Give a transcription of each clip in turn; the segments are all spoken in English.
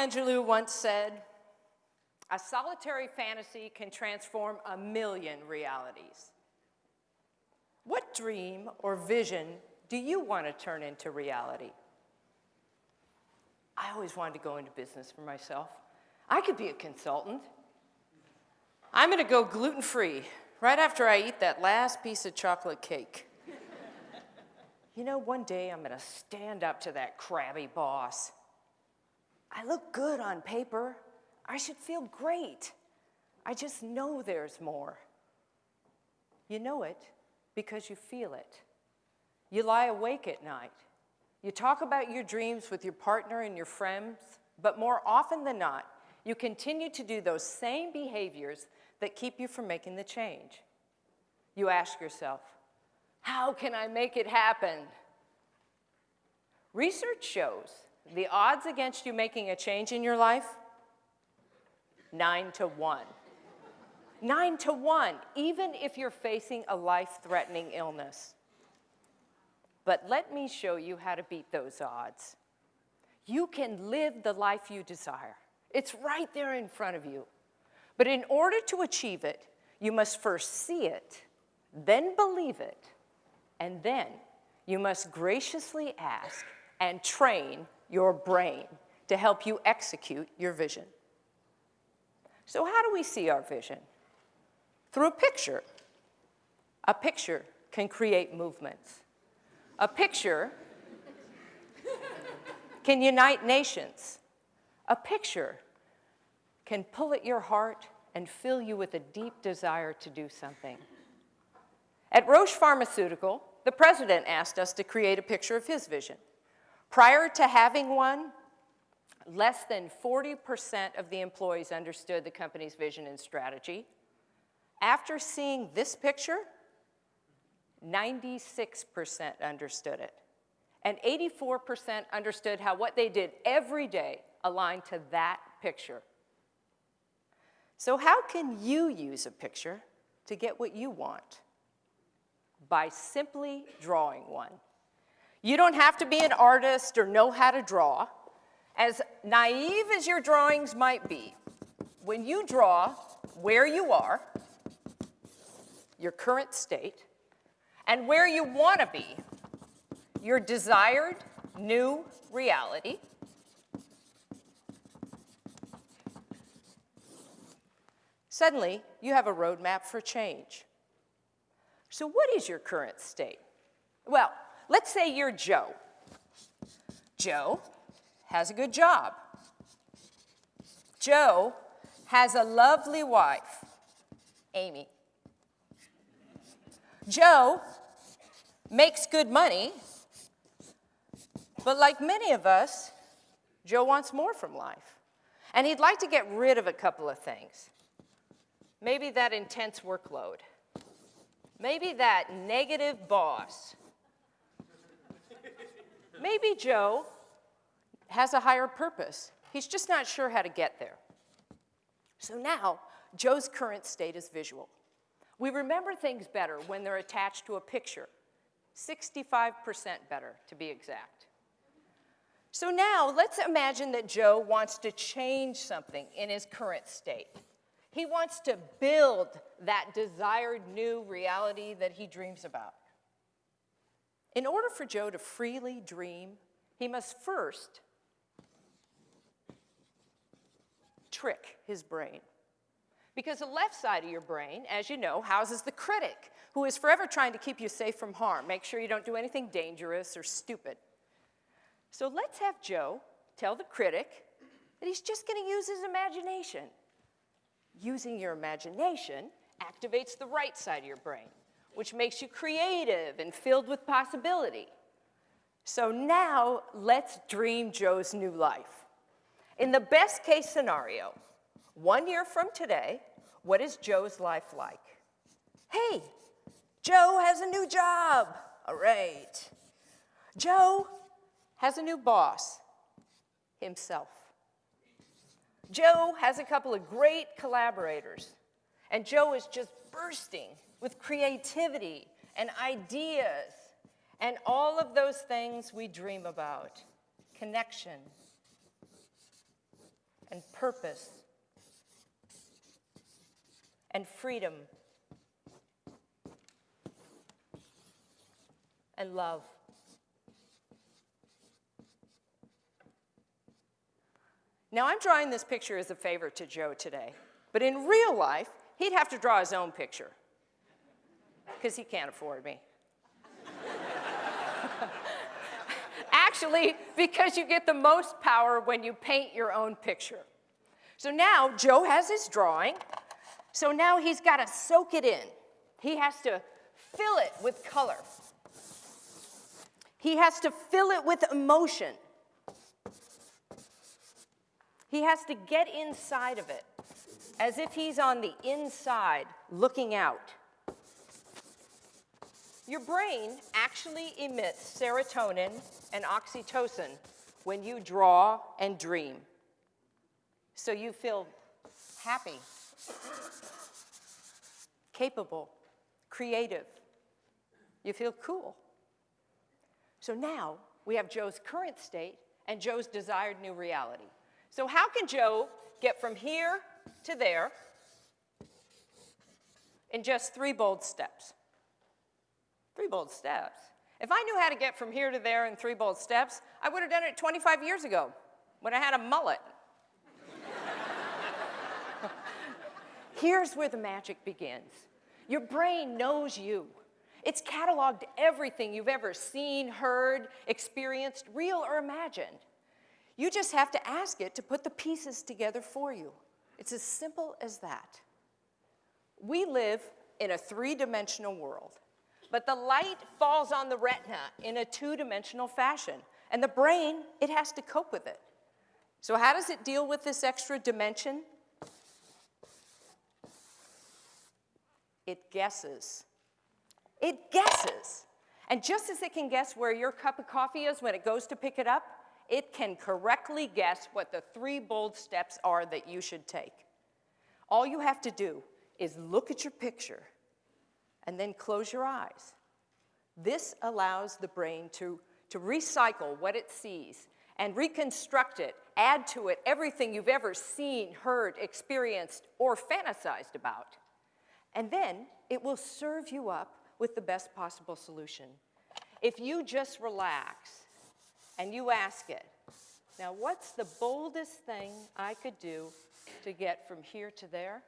Angelou once said, a solitary fantasy can transform a million realities. What dream or vision do you want to turn into reality? I always wanted to go into business for myself. I could be a consultant. I'm going to go gluten-free right after I eat that last piece of chocolate cake. you know, one day I'm going to stand up to that crabby boss. I look good on paper. I should feel great. I just know there's more. You know it because you feel it. You lie awake at night. You talk about your dreams with your partner and your friends, but more often than not, you continue to do those same behaviors that keep you from making the change. You ask yourself, how can I make it happen? Research shows the odds against you making a change in your life, nine to one. Nine to one, even if you're facing a life-threatening illness. But let me show you how to beat those odds. You can live the life you desire. It's right there in front of you. But in order to achieve it, you must first see it, then believe it, and then you must graciously ask and train your brain to help you execute your vision. So how do we see our vision? Through a picture. A picture can create movements. A picture can unite nations. A picture can pull at your heart and fill you with a deep desire to do something. At Roche Pharmaceutical, the president asked us to create a picture of his vision. Prior to having one, less than 40% of the employees understood the company's vision and strategy. After seeing this picture, 96% understood it. And 84% understood how what they did every day aligned to that picture. So how can you use a picture to get what you want? By simply drawing one. You don't have to be an artist or know how to draw. As naive as your drawings might be, when you draw where you are, your current state, and where you want to be, your desired new reality, suddenly you have a roadmap for change. So what is your current state? Well, let's say you're Joe. Joe has a good job. Joe has a lovely wife, Amy. Joe makes good money, but like many of us, Joe wants more from life. And he'd like to get rid of a couple of things. Maybe that intense workload. Maybe that negative boss. Maybe Joe has a higher purpose. He's just not sure how to get there. So now, Joe's current state is visual. We remember things better when they're attached to a picture. 65% better, to be exact. So now, let's imagine that Joe wants to change something in his current state. He wants to build that desired new reality that he dreams about. In order for Joe to freely dream, he must first trick his brain. Because the left side of your brain, as you know, houses the critic, who is forever trying to keep you safe from harm. Make sure you don't do anything dangerous or stupid. So let's have Joe tell the critic that he's just going to use his imagination. Using your imagination activates the right side of your brain, which makes you creative and filled with possibility. So now let's dream Joe's new life. In the best case scenario, one year from today, what is Joe's life like? Hey, Joe has a new job. All right. Joe has a new boss, himself. Joe has a couple of great collaborators, and Joe is just bursting with creativity and ideas and all of those things we dream about, connection. and purpose and freedom and love. Now, I'm drawing this picture as a favor to Joe today, but in real life, he'd have to draw his own picture because he can't afford me. Actually, because you get the most power when you paint your own picture. So now Joe has his drawing, so now he's got to soak it in. He has to fill it with color. He has to fill it with emotion. He has to get inside of it as if he's on the inside looking out. Your brain actually emits serotonin and oxytocin when you draw and dream. So you feel happy, capable, creative. You feel cool. So now we have Joe's current state and Joe's desired new reality. So how can Joe get from here to there in just three bold steps? Three bold steps. If I knew how to get from here to there in three bold steps, I would have done it 25 years ago when I had a mullet. Here's where the magic begins. Your brain knows you. It's cataloged everything you've ever seen, heard, experienced, real or imagined. You just have to ask it to put the pieces together for you. It's as simple as that. We live in a three-dimensional world, but the light falls on the retina in a two-dimensional fashion, and the brain, it has to cope with it. So how does it deal with this extra dimension? It guesses. It guesses. And just as it can guess where your cup of coffee is when it goes to pick it up, it can correctly guess what the three bold steps are that you should take. All you have to do is look at your picture and then close your eyes. This allows the brain to, to recycle what it sees and reconstruct it, add to it everything you've ever seen, heard, experienced, or fantasized about. And then it will serve you up with the best possible solution. If you just relax and you ask it, now what's the boldest thing I could do to get from here to there?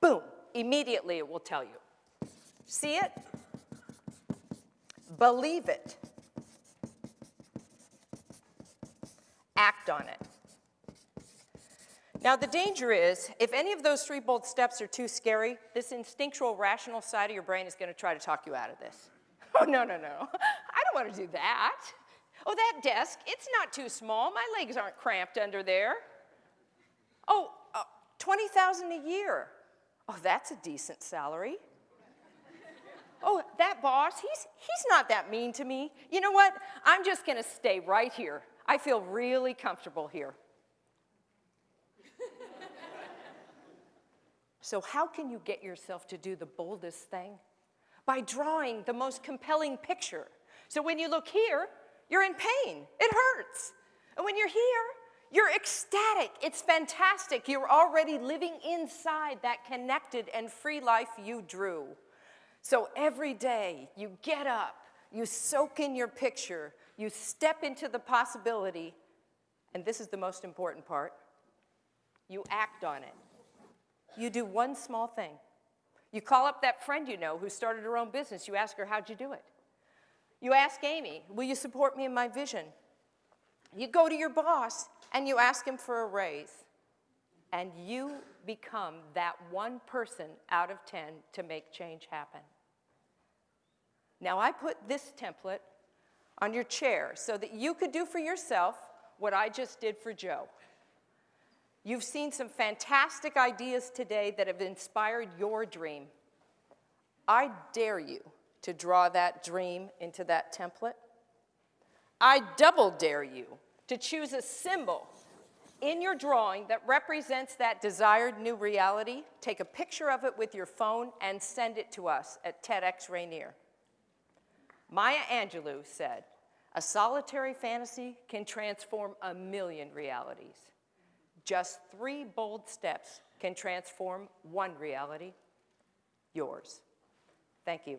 Boom, immediately it will tell you. See it? Believe it. Act on it. Now, the danger is, if any of those three bold steps are too scary, this instinctual, rational side of your brain is going to try to talk you out of this. Oh, no, no, no. I don't want to do that. Oh, that desk, it's not too small. My legs aren't cramped under there. Oh, uh, 20,000 a year. Oh, that's a decent salary. Oh, that boss, he's, he's not that mean to me. You know what? I'm just going to stay right here. I feel really comfortable here. so how can you get yourself to do the boldest thing? By drawing the most compelling picture. So when you look here, you're in pain. It hurts. And when you're here, you're ecstatic. It's fantastic. You're already living inside that connected and free life you drew. So every day you get up, you soak in your picture, you step into the possibility, and this is the most important part, you act on it. You do one small thing. You call up that friend you know who started her own business. You ask her, how'd you do it? You ask Amy, will you support me in my vision? You go to your boss and you ask him for a raise. And you become that one person out of 10 to make change happen. Now I put this template on your chair so that you could do for yourself what I just did for Joe. You've seen some fantastic ideas today that have inspired your dream. I dare you to draw that dream into that template. I double dare you to choose a symbol in your drawing that represents that desired new reality. Take a picture of it with your phone and send it to us at TEDx Rainier. Maya Angelou said, a solitary fantasy can transform a million realities. Just three bold steps can transform one reality yours. Thank you.